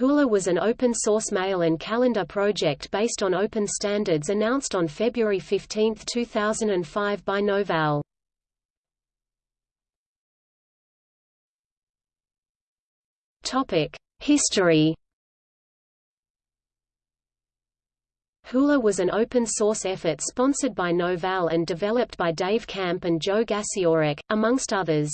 Hula was an open-source mail and calendar project based on open standards announced on February 15, 2005 by Novell. History Hula was an open-source effort sponsored by Novell and developed by Dave Camp and Joe Gasiorek, amongst others.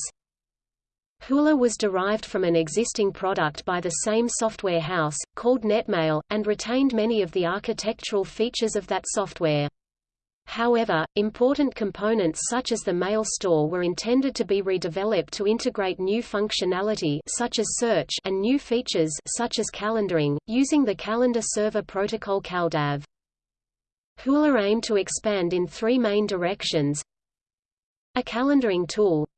Hula was derived from an existing product by the same software house, called Netmail, and retained many of the architectural features of that software. However, important components such as the mail store were intended to be redeveloped to integrate new functionality such as search and new features such as calendaring, using the Calendar Server Protocol CalDAV. Hula aimed to expand in three main directions a calendaring tool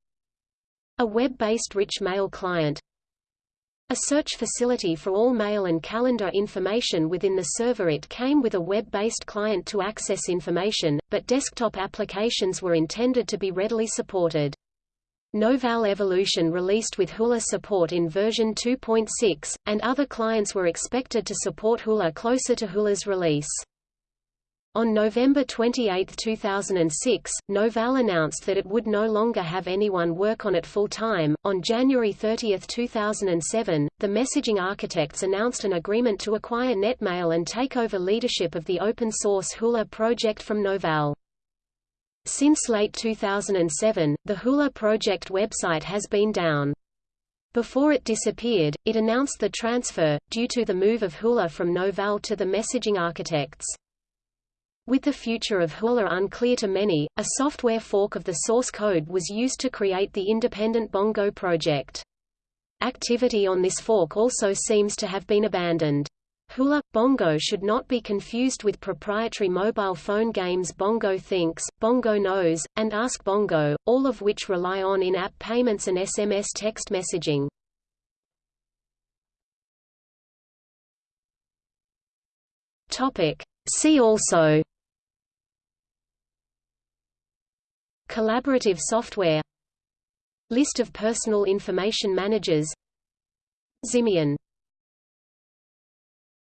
a web-based rich mail client a search facility for all mail and calendar information within the server It came with a web-based client to access information, but desktop applications were intended to be readily supported. Novell Evolution released with Hula support in version 2.6, and other clients were expected to support Hula closer to Hula's release. On November 28, 2006, Novell announced that it would no longer have anyone work on it full-time. On January 30, 2007, the messaging architects announced an agreement to acquire Netmail and take over leadership of the open-source Hula project from Novell. Since late 2007, the Hula project website has been down. Before it disappeared, it announced the transfer, due to the move of Hula from Novell to the messaging architects. With the future of Hula unclear to many, a software fork of the source code was used to create the independent Bongo project. Activity on this fork also seems to have been abandoned. Hula Bongo should not be confused with proprietary mobile phone games Bongo Thinks, Bongo Knows, and Ask Bongo, all of which rely on in-app payments and SMS text messaging. Topic. See also Collaborative software List of personal information managers Ximian